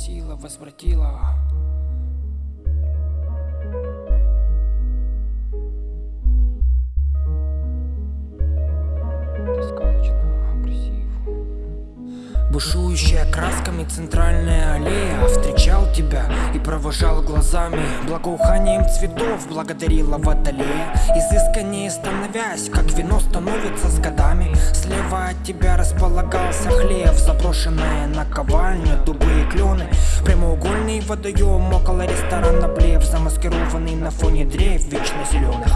сила возвратила. Бушующая красками центральная аллея тебя и провожал глазами. Благоуханием цветов благодарила водолея. Изысканнее становясь, как вино становится с годами. Слева от тебя располагался хлев Заброшенная наковальня, дубы и клены Прямоугольный водоем около ресторана Блев На фоне древ вечно зеленых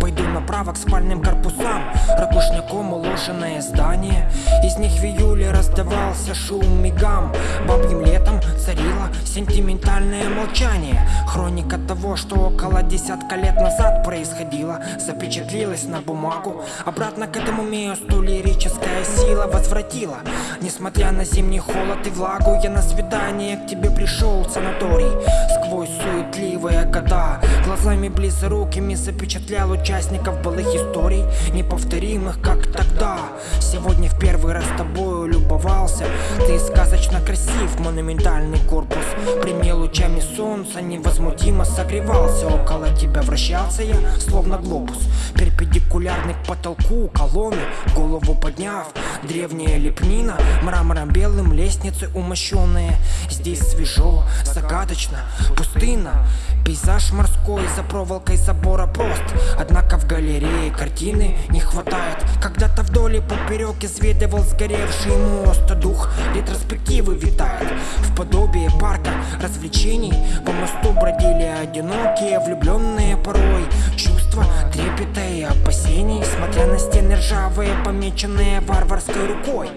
Пойду направо к спальным корпусам. Ракушняком уложенное здание. Из них в июле раздавался шум и гам. Бабьим летом царило сентиментальное молчание. Хроника того, что около десятка лет назад происходило Запечатлилась на бумагу. Обратно к этому месту лирическая сила возвратила. Несмотря на зимний холод и влагу Я на свидание к тебе пришел санаторий. Сквозь суетливые года Глазами близорукими запечатлял участников былых историй Неповторимых, как тогда. Сегодня в первый раз тобою любовался. Ты сказочно красив, монументальный корпус. Прими лучами солнца невозмутимо согревался. Около тебя вращался я, словно глобус. Перпендикулярный к потолку колонны Голову подняв, древняя лепнина Мрамором белым лестницы умощенные. Здесь свежо, загадочно, пустынно. Пейзаж морской за проволокой забора прост. Однако в галерее картины не хватает. Когда-то вдоль и поперек изведывал сгоревший мост. Дух ретроспективы витает. В подобие парка развлечений По мосту бродили одинокие, влюбленные порой Чувства трепета и опасений Смотря на стены ржавые, помеченные варварской рукой.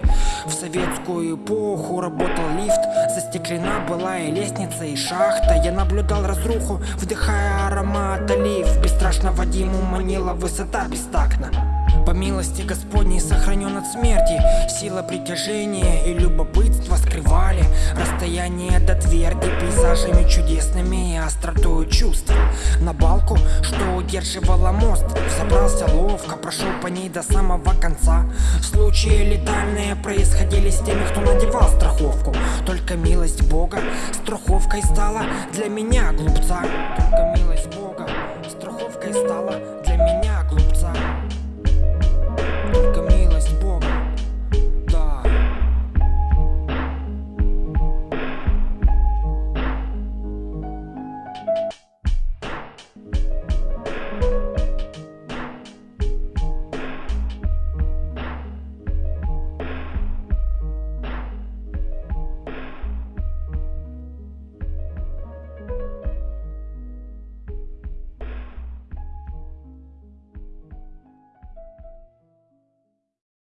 В советскую эпоху работал лифт Застеклена была и лестница, и шахта. Я наблюдал разруху, вдыхая аромат олив. Бесстрашно Вадиму манила высота бестактна по милости Господней сохранен от смерти Сила притяжения и любопытства скрывали Расстояние до тверди пейзажами чудесными и остротой чувств. На балку, что удерживала мост Забрался ловко, прошел по ней до самого конца. Случаи летальные происходили с теми, кто надевал страховку. Только милость Бога страховкой стала для меня, глупца